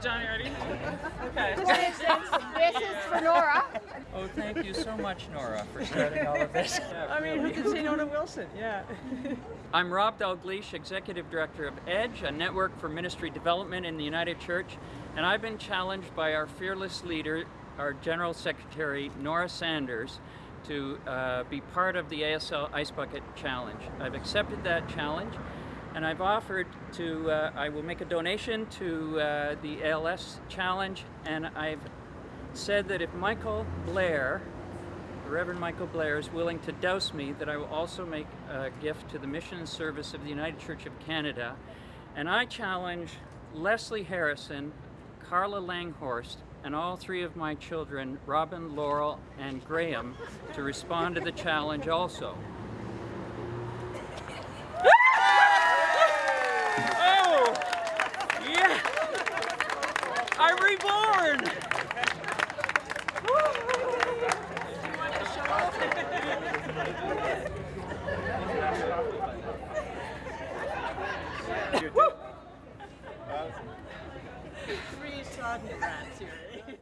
Johnny ready? Okay. This is, this is for Nora. Oh, thank you so much, Nora, for starting all of this. I mean, who can say no to Wilson? Yeah. I'm Rob Dalgleish, Executive Director of EDGE, a network for ministry development in the United Church, and I've been challenged by our fearless leader, our General Secretary, Nora Sanders, to uh, be part of the ASL Ice Bucket Challenge. I've accepted that challenge, and I've offered to, uh, I will make a donation to uh, the ALS Challenge, and I've said that if Michael Blair, the Reverend Michael Blair, is willing to douse me, that I will also make a gift to the mission and service of the United Church of Canada. And I challenge Leslie Harrison, Carla Langhorst, and all three of my children, Robin, Laurel, and Graham, to respond to the challenge also. Oh! Yeah! I'm reborn! Three sodden rats here.